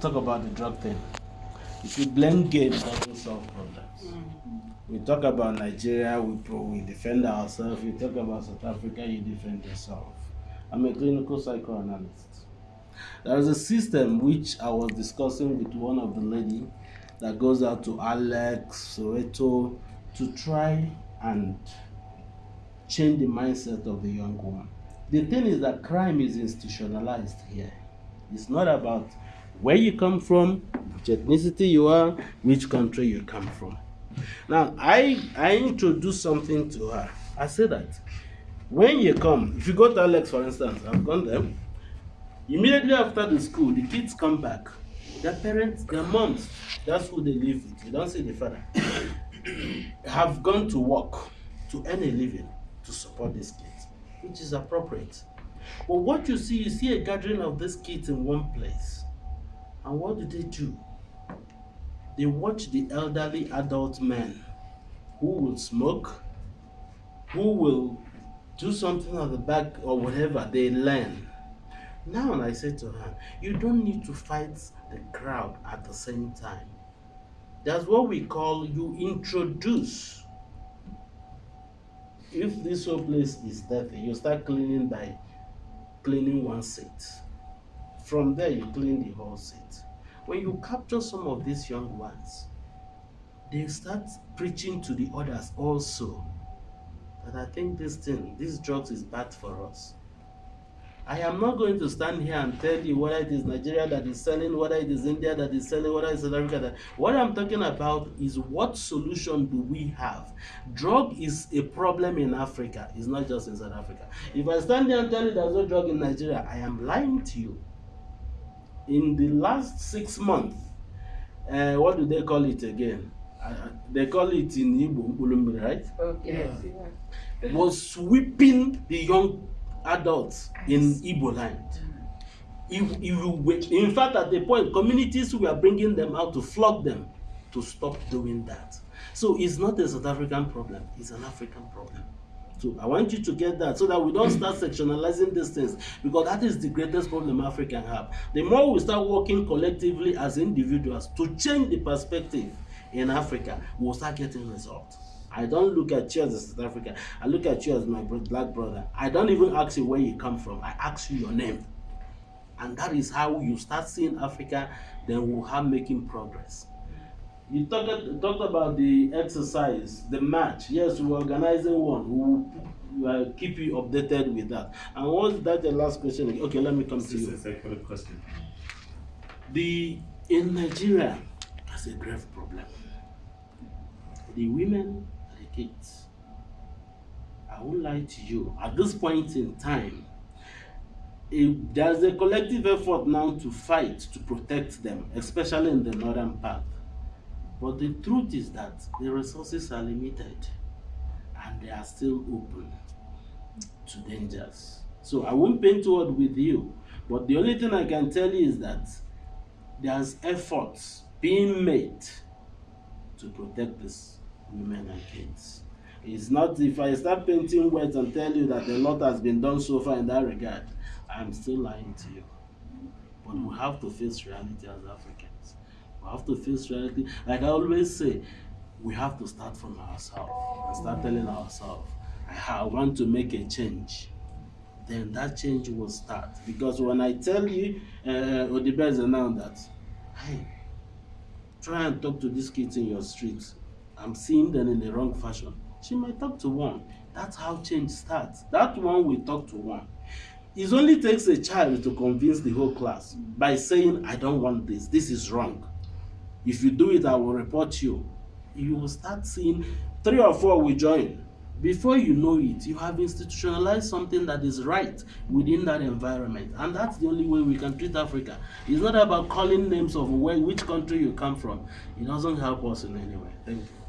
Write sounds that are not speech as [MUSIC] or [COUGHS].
talk about the drug thing. If you blame game, it doesn't solve problems. Mm. We talk about Nigeria, we we defend ourselves. We talk about South Africa, you defend yourself. I'm a clinical psychoanalyst. There is a system which I was discussing with one of the lady that goes out to Alex, Soweto, to try and change the mindset of the young woman. The thing is that crime is institutionalized here. It's not about where you come from, which ethnicity you are, which country you come from. Now, I, I introduced something to her. I said that when you come, if you go to Alex, for instance, I've gone there, immediately after the school, the kids come back. Their parents, their moms, that's who they live with. You don't see the father. [COUGHS] have gone to work to earn a living to support these kids, which is appropriate. But what you see, you see a gathering of these kids in one place. And what do they do? They watch the elderly adult men who will smoke, who will do something at the back or whatever, they learn. Now I say to her, you don't need to fight the crowd at the same time. That's what we call you introduce. If this whole place is dirty, you start cleaning by cleaning one seat. From there, you clean the whole seat. When you capture some of these young ones, they start preaching to the others also that I think this thing, this drugs is bad for us. I am not going to stand here and tell you whether it is Nigeria that is selling, whether it is India that is selling, whether it's South Africa that. What I'm talking about is what solution do we have? Drug is a problem in Africa. It's not just in South Africa. If I stand here and tell you there's no drug in Nigeria, I am lying to you. In the last six months, uh, what do they call it again? Uh, they call it in Igbo, right? Okay. Yeah. Was sweeping the young adults in Igbo land. If, if you, in fact, at the point, communities were bringing them out to flog them to stop doing that. So it's not a South African problem, it's an African problem. So I want you to get that so that we don't hmm. start sectionalizing these things because that is the greatest problem Africa have. The more we start working collectively as individuals to change the perspective in Africa, we'll start getting results. I don't look at you as South Africa. I look at you as my black brother. I don't even ask you where you come from. I ask you your name. And that is how you start seeing Africa, then we'll have making progress. You talked, talked about the exercise, the match. Yes, we're organizing one. We will keep you updated with that. And was that the last question? Okay, let me come this to you. A question. The in Nigeria, that's a grave problem. The women the kids. I won't lie to you. At this point in time, if there's a collective effort now to fight to protect them, especially in the northern part. But the truth is that the resources are limited and they are still open to dangers. So I won't paint word with you, but the only thing I can tell you is that there's efforts being made to protect these women and kids. It's not if I start painting words and tell you that a lot has been done so far in that regard, I'm still lying to you. But we have to face reality as Africans. We have to face reality. Like I always say, we have to start from ourselves and start telling ourselves, I want to make a change. Then that change will start. Because when I tell you, uh, Odibeze now that, hey, try and talk to these kids in your streets I'm seeing them in the wrong fashion, she might talk to one. That's how change starts. That one will talk to one. It only takes a child to convince the whole class by saying, I don't want this, this is wrong. If you do it, I will report you. You will start seeing three or four will join. Before you know it, you have institutionalized something that is right within that environment. And that's the only way we can treat Africa. It's not about calling names of where, which country you come from. It doesn't help us in any way. Thank you.